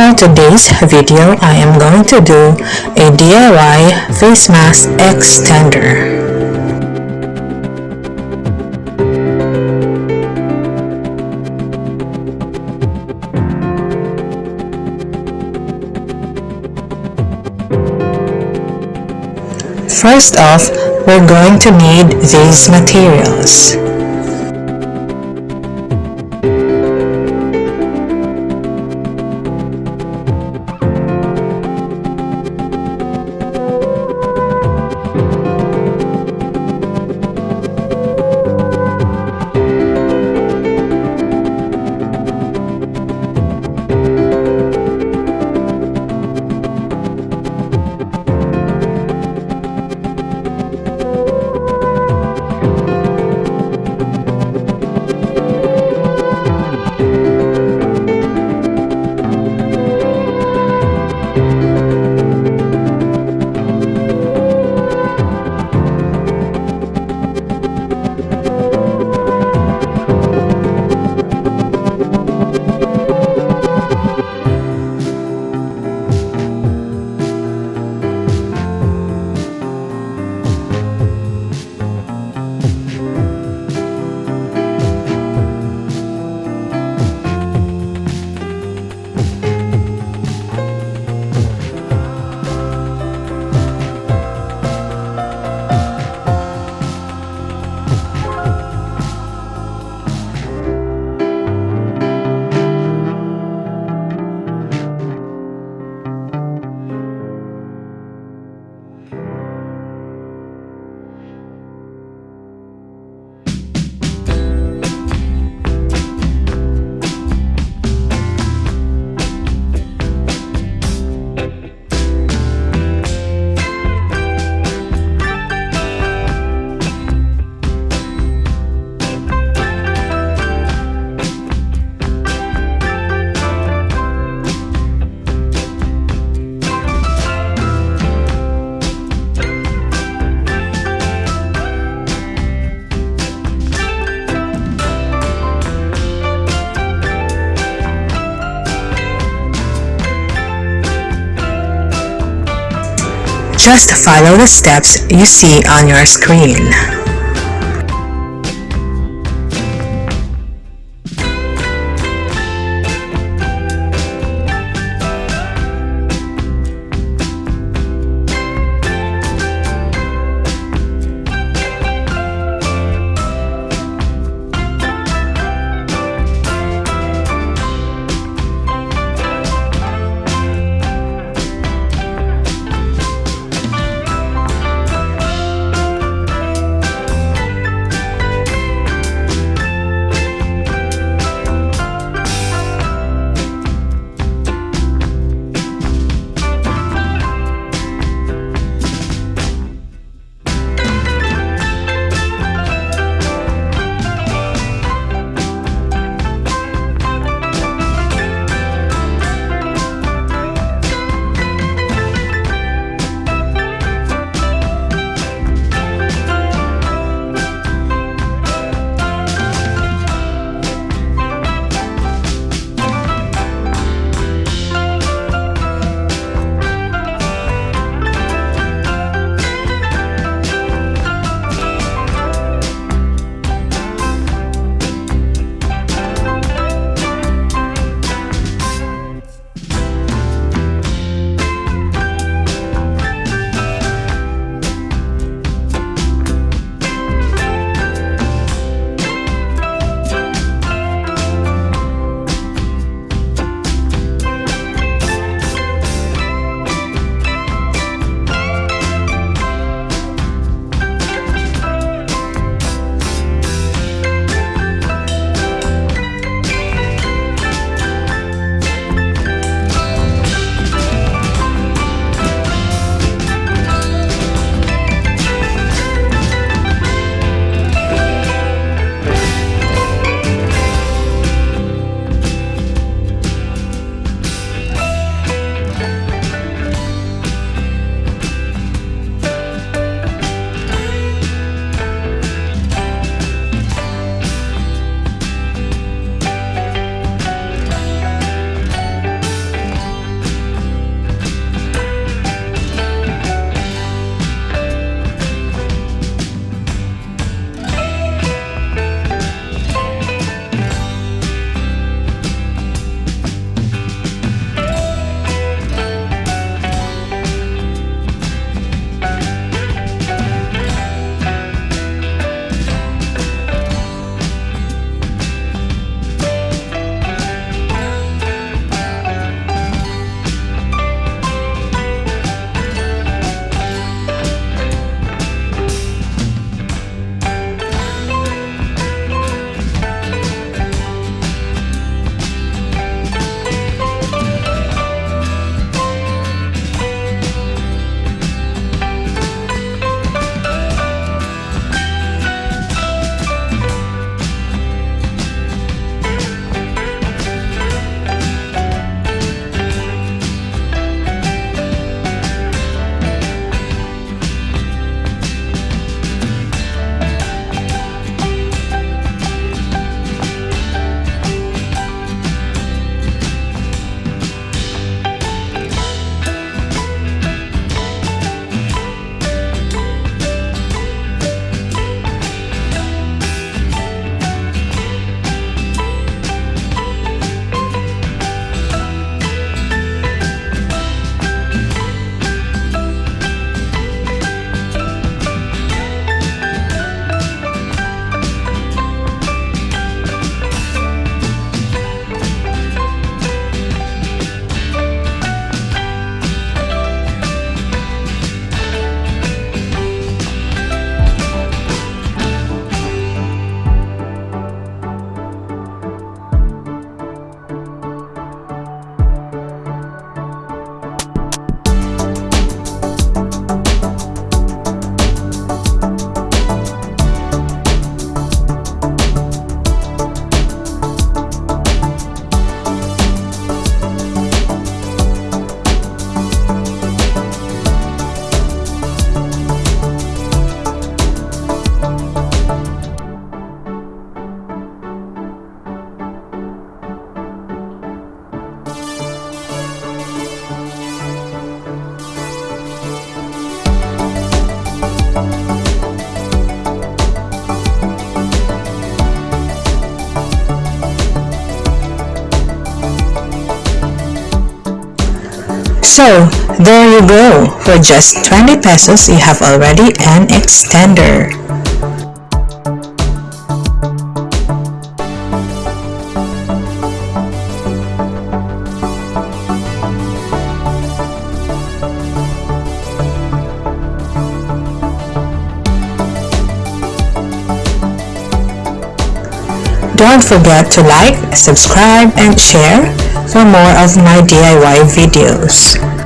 For today's video, I am going to do a DIY face mask extender. First off, we're going to need these materials. Just follow the steps you see on your screen. So, there you go. For just 20 pesos, you have already an extender. Don't forget to like, subscribe, and share for more of my DIY videos.